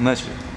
Начали.